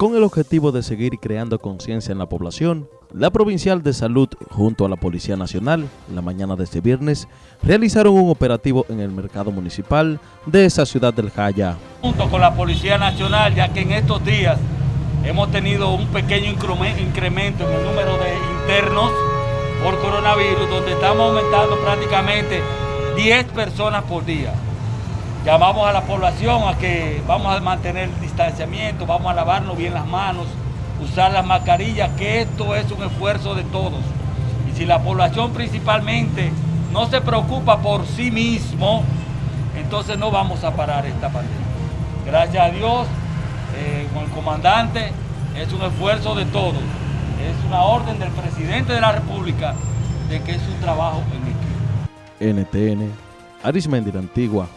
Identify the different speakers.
Speaker 1: Con el objetivo de seguir creando conciencia en la población, la Provincial de Salud junto a la Policía Nacional, la mañana de este viernes, realizaron un operativo en el mercado municipal de esa ciudad del Jaya.
Speaker 2: Junto con la Policía Nacional, ya que en estos días hemos tenido un pequeño incremento en el número de internos por coronavirus, donde estamos aumentando prácticamente 10 personas por día. Llamamos a la población a que vamos a mantener el distanciamiento, vamos a lavarnos bien las manos, usar las mascarillas, que esto es un esfuerzo de todos. Y si la población principalmente no se preocupa por sí mismo, entonces no vamos a parar esta pandemia. Gracias a Dios, eh, con el comandante, es un esfuerzo de todos. Es una orden del presidente de la República de que es un trabajo en equipo.
Speaker 1: NTN, Arismendi Antigua,